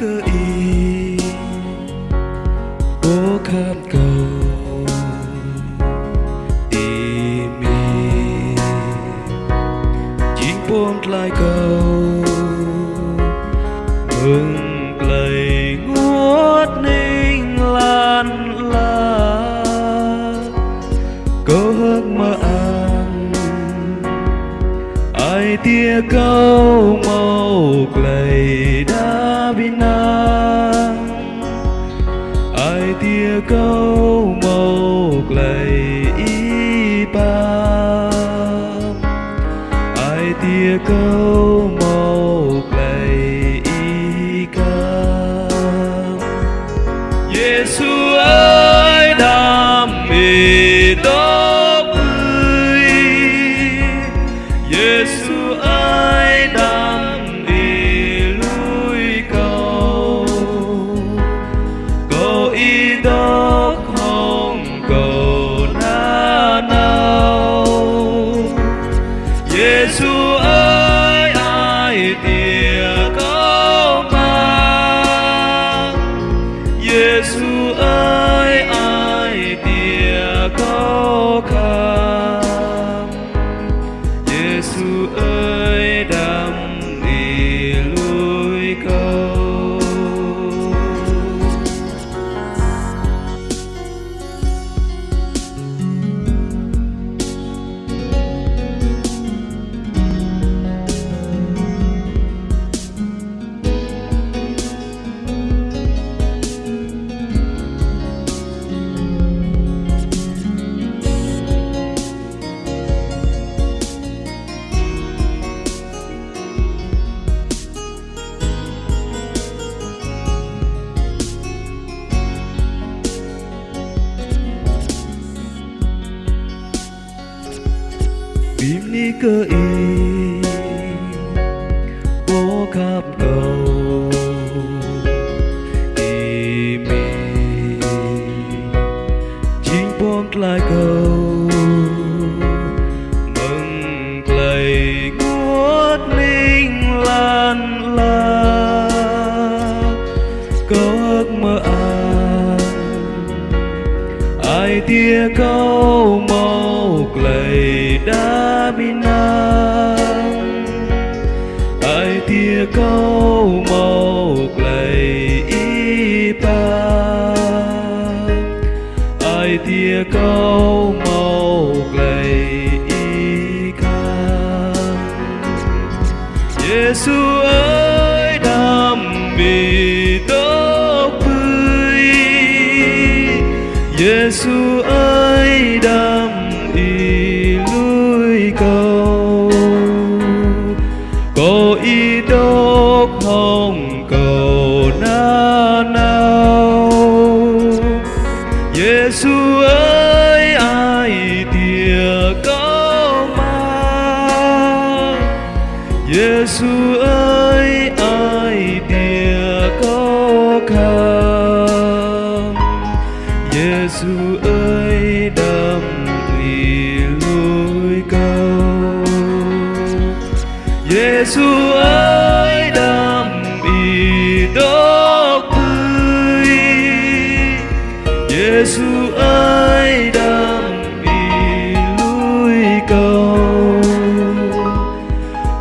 cơ ý bố khát cầu ý mi chính buông lại cầu mừng tia câu màu lầy đã bin nắng ai tia câu màu lầy y ba ai tia câu màu lầy y ca Giêsu ơi, đam mê đó ơi ni cơ y bố khắp cầu y mi chính buông lại cầu mừng lầy ngút linh lan la câu ước mơ an ai tia câu màu lầy đã ai câu màu lời y ca Giêsu ơi, đam mê tốt tươi Giêsu ơi, đam Giêsu ơi ai tia có khăn Giêsu ơi đam tùy lối cầu Giêsu ơi!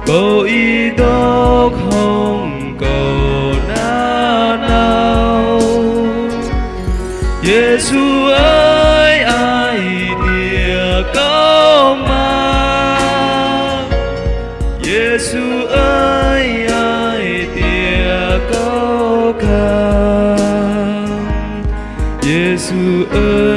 Cầu y đốt không cầu na nào Giêsu ơi ai thìa có mang Giêsu ơi ai thìa có ca, Giêsu ơi.